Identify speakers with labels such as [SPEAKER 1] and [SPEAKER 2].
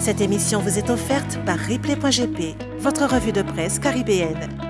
[SPEAKER 1] Cette émission vous est offerte par Replay.gp, votre revue de presse caribéenne.